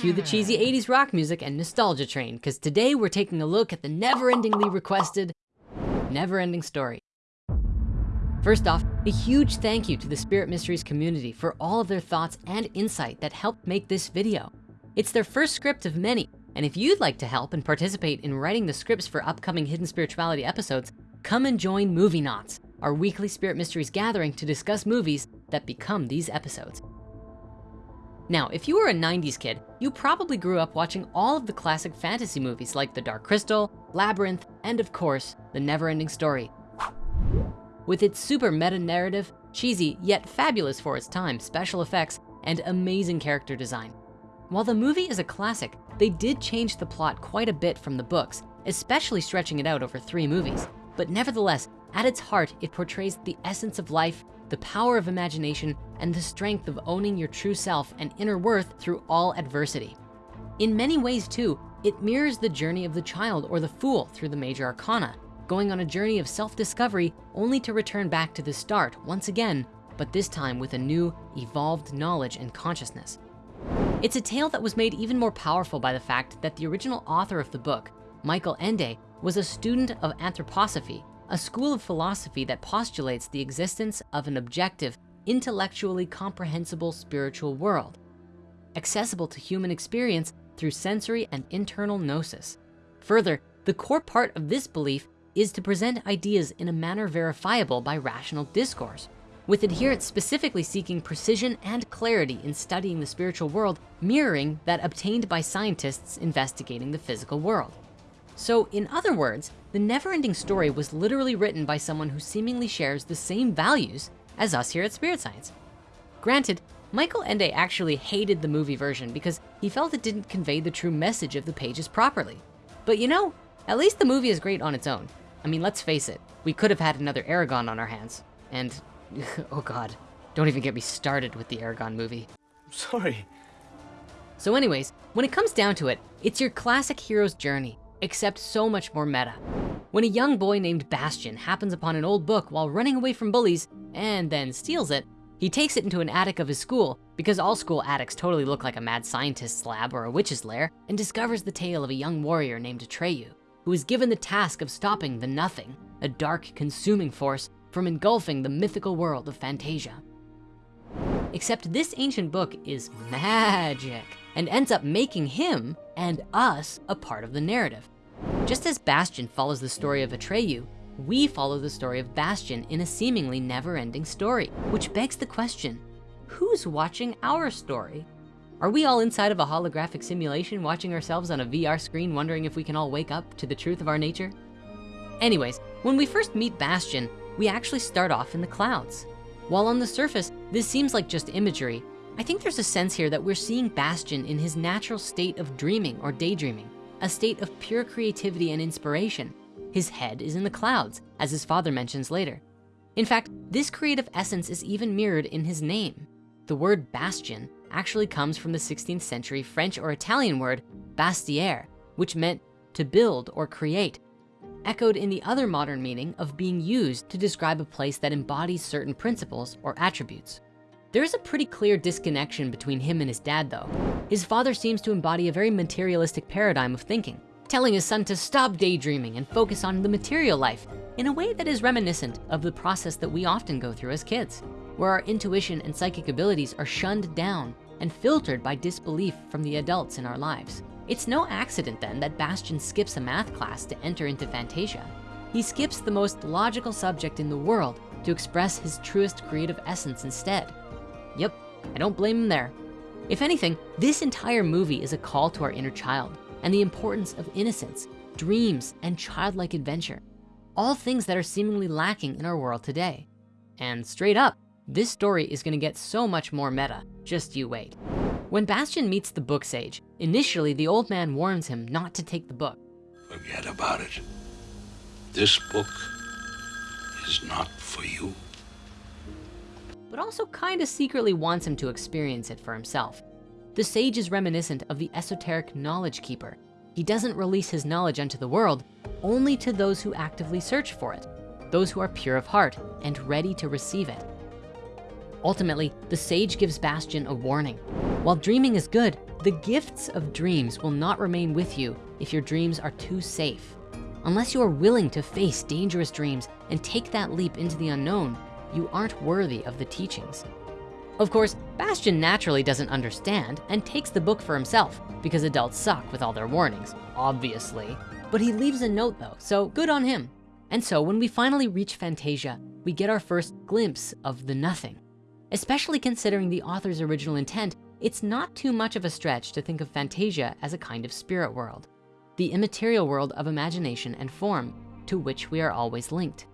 Cue the cheesy hmm. 80s rock music and nostalgia train, because today we're taking a look at the never-endingly requested never-ending story. First off, a huge thank you to the Spirit Mysteries community for all of their thoughts and insight that helped make this video. It's their first script of many, and if you'd like to help and participate in writing the scripts for upcoming Hidden Spirituality episodes, come and join Movie Knots, our weekly Spirit Mysteries gathering to discuss movies that become these episodes. Now, if you were a 90s kid, you probably grew up watching all of the classic fantasy movies like The Dark Crystal, Labyrinth, and of course, The Never-Ending Story. With its super meta narrative, cheesy yet fabulous for its time special effects, and amazing character design. While the movie is a classic, they did change the plot quite a bit from the books, especially stretching it out over three movies. But nevertheless, at its heart, it portrays the essence of life, the power of imagination, and the strength of owning your true self and inner worth through all adversity. In many ways too, it mirrors the journey of the child or the fool through the major arcana, going on a journey of self-discovery only to return back to the start once again, but this time with a new, evolved knowledge and consciousness. It's a tale that was made even more powerful by the fact that the original author of the book, Michael Ende, was a student of anthroposophy, a school of philosophy that postulates the existence of an objective, intellectually comprehensible spiritual world, accessible to human experience through sensory and internal gnosis. Further, the core part of this belief is to present ideas in a manner verifiable by rational discourse, with adherents specifically seeking precision and clarity in studying the spiritual world, mirroring that obtained by scientists investigating the physical world. So in other words, the never-ending story was literally written by someone who seemingly shares the same values as us here at Spirit Science. Granted, Michael Ende actually hated the movie version because he felt it didn't convey the true message of the pages properly. But you know, at least the movie is great on its own. I mean, let's face it, we could have had another Eragon on our hands. And, oh God, don't even get me started with the Eragon movie. Sorry. So anyways, when it comes down to it, it's your classic hero's journey except so much more meta. When a young boy named Bastian happens upon an old book while running away from bullies and then steals it, he takes it into an attic of his school because all school attics totally look like a mad scientist's lab or a witch's lair and discovers the tale of a young warrior named Atreyu who is given the task of stopping the Nothing, a dark consuming force from engulfing the mythical world of Fantasia. Except this ancient book is magic and ends up making him and us a part of the narrative. Just as Bastian follows the story of Atreyu, we follow the story of Bastian in a seemingly never-ending story, which begs the question, who's watching our story? Are we all inside of a holographic simulation watching ourselves on a VR screen wondering if we can all wake up to the truth of our nature? Anyways, when we first meet Bastian, we actually start off in the clouds. While on the surface, this seems like just imagery, I think there's a sense here that we're seeing Bastian in his natural state of dreaming or daydreaming, a state of pure creativity and inspiration. His head is in the clouds, as his father mentions later. In fact, this creative essence is even mirrored in his name. The word bastion actually comes from the 16th century French or Italian word bastiere, which meant to build or create, echoed in the other modern meaning of being used to describe a place that embodies certain principles or attributes. There is a pretty clear disconnection between him and his dad though. His father seems to embody a very materialistic paradigm of thinking, telling his son to stop daydreaming and focus on the material life in a way that is reminiscent of the process that we often go through as kids, where our intuition and psychic abilities are shunned down and filtered by disbelief from the adults in our lives. It's no accident then that Bastian skips a math class to enter into Fantasia. He skips the most logical subject in the world to express his truest creative essence instead. Yep, I don't blame him there. If anything, this entire movie is a call to our inner child and the importance of innocence, dreams, and childlike adventure. All things that are seemingly lacking in our world today. And straight up, this story is gonna get so much more meta, just you wait. When Bastian meets the book sage, initially the old man warns him not to take the book. Forget about it. This book is not for you but also kind of secretly wants him to experience it for himself. The sage is reminiscent of the esoteric knowledge keeper. He doesn't release his knowledge unto the world, only to those who actively search for it, those who are pure of heart and ready to receive it. Ultimately, the sage gives Bastian a warning. While dreaming is good, The gifts of dreams will not remain with you if your dreams are too safe. Unless you are willing to face dangerous dreams and take that leap into the unknown, you aren't worthy of the teachings. Of course, Bastian naturally doesn't understand and takes the book for himself because adults suck with all their warnings, obviously. But he leaves a note though, so good on him. And so when we finally reach Fantasia, we get our first glimpse of the nothing. Especially considering the author's original intent, it's not too much of a stretch to think of Fantasia as a kind of spirit world, the immaterial world of imagination and form to which we are always linked.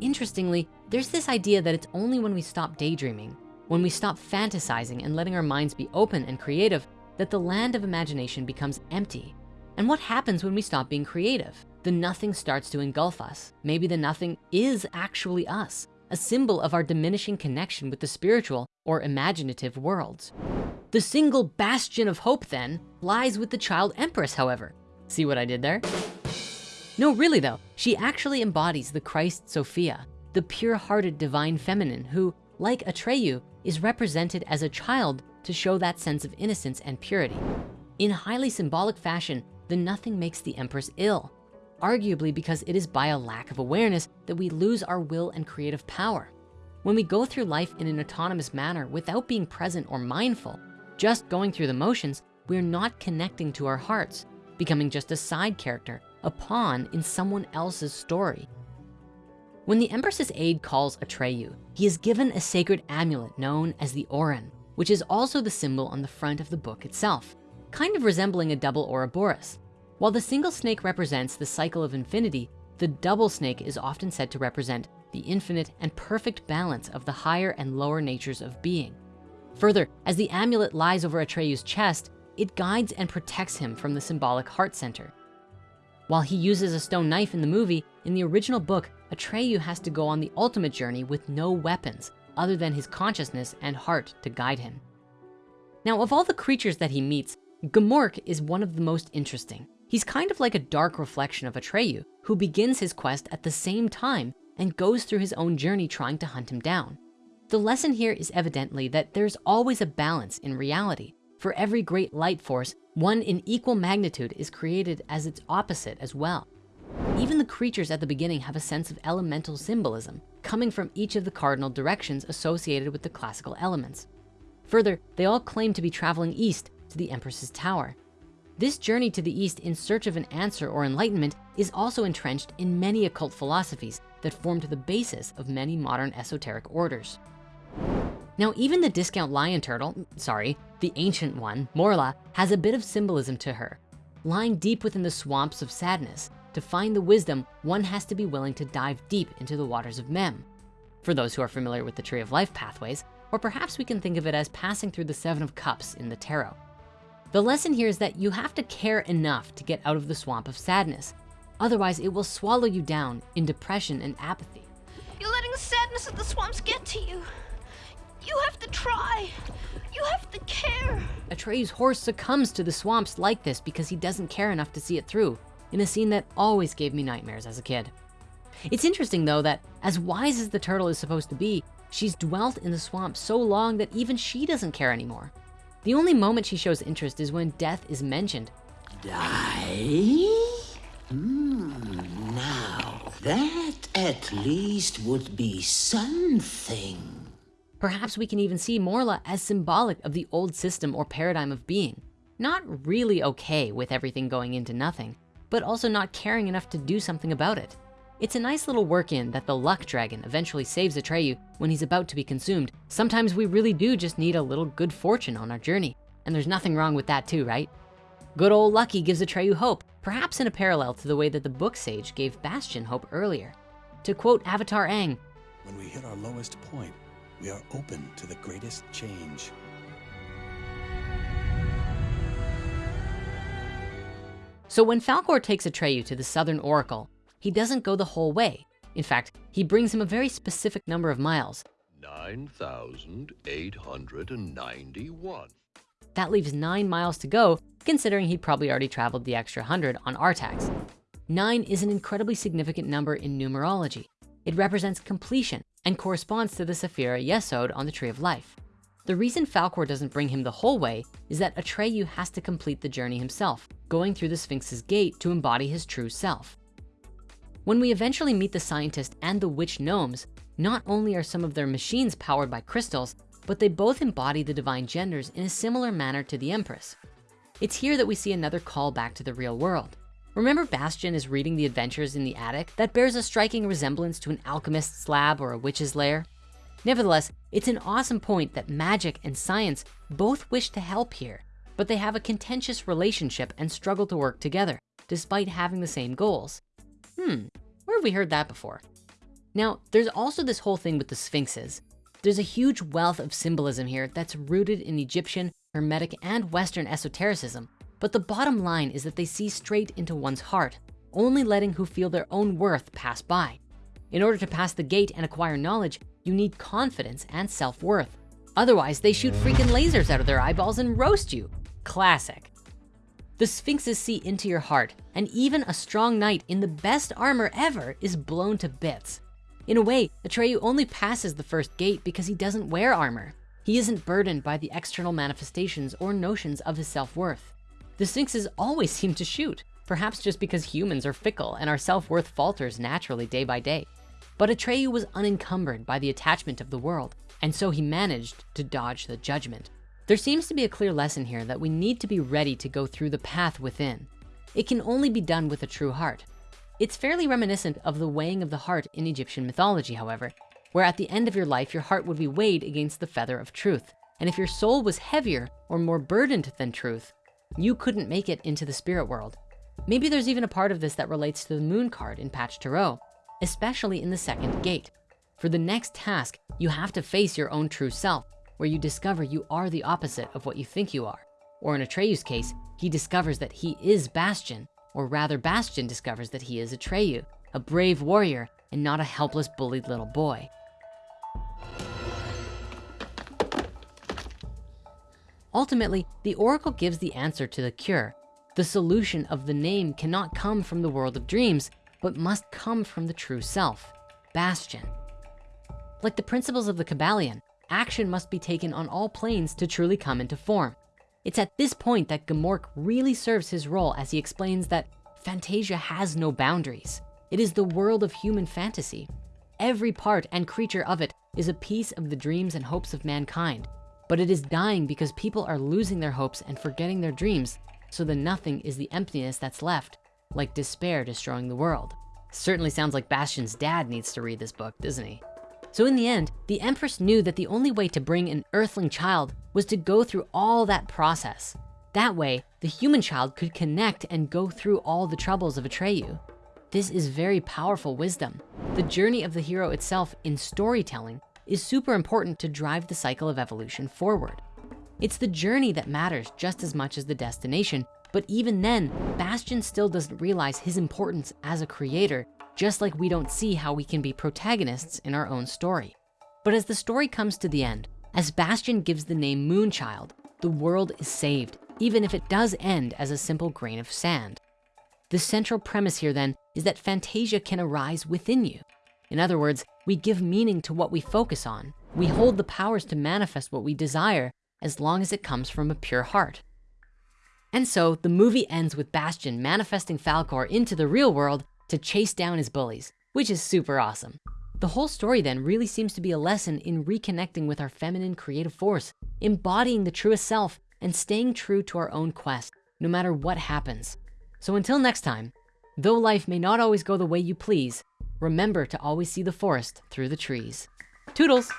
Interestingly, there's this idea that it's only when we stop daydreaming, when we stop fantasizing and letting our minds be open and creative, that the land of imagination becomes empty. And what happens when we stop being creative? The nothing starts to engulf us. Maybe the nothing is actually us, a symbol of our diminishing connection with the spiritual or imaginative worlds. The single bastion of hope then lies with the child empress, however. See what I did there? No, really though, she actually embodies the Christ Sophia, the pure-hearted divine feminine who, like Atreyu, is represented as a child to show that sense of innocence and purity. In highly symbolic fashion, the nothing makes the empress ill, arguably because it is by a lack of awareness that we lose our will and creative power. When we go through life in an autonomous manner without being present or mindful, just going through the motions, we're not connecting to our hearts, becoming just a side character, a pawn in someone else's story. When the Empress's aide calls Atreyu, he is given a sacred amulet known as the Auryn, which is also the symbol on the front of the book itself, kind of resembling a double Ouroboros. While the single snake represents the cycle of infinity, the double snake is often said to represent the infinite and perfect balance of the higher and lower natures of being. Further, as the amulet lies over Atreyu's chest, it guides and protects him from the symbolic heart center. While he uses a stone knife in the movie, in the original book, Atreyu has to go on the ultimate journey with no weapons other than his consciousness and heart to guide him. Now, of all the creatures that he meets, Gmork is one of the most interesting. He's kind of like a dark reflection of Atreyu, who begins his quest at the same time and goes through his own journey trying to hunt him down. The lesson here is evidently that there's always a balance in reality. For every great light force, one in equal magnitude is created as its opposite as well. Even the creatures at the beginning have a sense of elemental symbolism coming from each of the cardinal directions associated with the classical elements. Further, they all claim to be traveling east to the Empress's tower. This journey to the east in search of an answer or enlightenment is also entrenched in many occult philosophies that formed the basis of many modern esoteric orders. Now, even the discount lion turtle, sorry, the ancient one, Morla, has a bit of symbolism to her. Lying deep within the swamps of sadness, to find the wisdom, one has to be willing to dive deep into the waters of Mem. For those who are familiar with the Tree of Life pathways, or perhaps we can think of it as passing through the Seven of Cups in the Tarot. The lesson here is that you have to care enough to get out of the swamp of sadness. Otherwise, it will swallow you down in depression and apathy. You're letting the sadness of the swamps get to you. You have to try. You have to care. Atreyu's horse succumbs to the swamps like this because he doesn't care enough to see it through in a scene that always gave me nightmares as a kid. It's interesting though that as wise as the turtle is supposed to be, she's dwelt in the swamp so long that even she doesn't care anymore. The only moment she shows interest is when death is mentioned. Die? Hmm, now, that at least would be something. Perhaps we can even see Morla as symbolic of the old system or paradigm of being. Not really okay with everything going into nothing, but also not caring enough to do something about it. It's a nice little work in that the luck dragon eventually saves Atreyu when he's about to be consumed. Sometimes we really do just need a little good fortune on our journey. And there's nothing wrong with that too, right? Good old Lucky gives Atreyu hope, perhaps in a parallel to the way that the book sage gave Bastian hope earlier. To quote Avatar Aang, When we hit our lowest point, we are open to the greatest change. So when Falkor takes Atreyu to the Southern Oracle, he doesn't go the whole way. In fact, he brings him a very specific number of miles. 9,891. That leaves nine miles to go, considering he probably already traveled the extra 100 on Artax. Nine is an incredibly significant number in numerology. It represents completion and corresponds to the Sephira Yesod on the Tree of Life. The reason Falkor doesn't bring him the whole way is that Atreyu has to complete the journey himself, going through the Sphinx's gate to embody his true self. When we eventually meet the scientist and the witch gnomes, not only are some of their machines powered by crystals, but they both embody the divine genders in a similar manner to the Empress. It's here that we see another call back to the real world. Remember Bastian is reading the adventures in the attic? That bears a striking resemblance to an alchemist's lab or a witch's lair. Nevertheless, it's an awesome point that magic and science both wish to help here, but they have a contentious relationship and struggle to work together, despite having the same goals. Hmm, where have we heard that before? Now, there's also this whole thing with the sphinxes. There's a huge wealth of symbolism here that's rooted in Egyptian, Hermetic, and Western esotericism. But the bottom line is that they see straight into one's heart, only letting who feel their own worth pass by. In order to pass the gate and acquire knowledge, you need confidence and self-worth. Otherwise, they shoot freaking lasers out of their eyeballs and roast you. Classic. The sphinxes see into your heart, and even a strong knight in the best armor ever is blown to bits. In a way, Atreyu only passes the first gate because he doesn't wear armor. He isn't burdened by the external manifestations or notions of his self-worth. The sphinxes always seem to shoot, perhaps just because humans are fickle and our self-worth falters naturally day by day. But Atreyu was unencumbered by the attachment of the world, and so he managed to dodge the judgment. There seems to be a clear lesson here that we need to be ready to go through the path within. It can only be done with a true heart. It's fairly reminiscent of the weighing of the heart in Egyptian mythology, however, where at the end of your life, your heart would be weighed against the feather of truth. And if your soul was heavier or more burdened than truth, you couldn't make it into the spirit world. Maybe there's even a part of this that relates to the moon card in Patch Tarot, especially in the second gate. For the next task, you have to face your own true self, where you discover you are the opposite of what you think you are. Or in Atreyu's case, he discovers that he is Bastian, or rather Bastian discovers that he is Atreyu, a brave warrior and not a helpless bullied little boy. Ultimately, the Oracle gives the answer to the cure. The solution of the name cannot come from the world of dreams, but must come from the true self, Bastian. Like the principles of the Kybalion, action must be taken on all planes to truly come into form. It's at this point that Gmork really serves his role as he explains that Fantasia has no boundaries. It is the world of human fantasy. Every part and creature of it is a piece of the dreams and hopes of mankind, but it is dying because people are losing their hopes and forgetting their dreams. So the nothing is the emptiness that's left, like despair destroying the world. Certainly sounds like Bastian's dad needs to read this book, doesn't he? So in the end, the Empress knew that the only way to bring an earthling child was to go through all that process. That way, the human child could connect and go through all the troubles of Atreyu. This is very powerful wisdom. The journey of the hero itself in storytelling is super important to drive the cycle of evolution forward. It's the journey that matters just as much as the destination, but even then, Bastian still doesn't realize his importance as a creator just like we don't see how we can be protagonists in our own story. But as the story comes to the end, as Bastian gives the name Moonchild, the world is saved, even if it does end as a simple grain of sand. The central premise here then is that Fantasia can arise within you. In other words, we give meaning to what we focus on. We hold the powers to manifest what we desire as long as it comes from a pure heart. And so the movie ends with Bastian manifesting Falkor into the real world to chase down his bullies, which is super awesome. The whole story then really seems to be a lesson in reconnecting with our feminine creative force, embodying the truest self and staying true to our own quest, no matter what happens. So until next time, though life may not always go the way you please, remember to always see the forest through the trees. Toodles.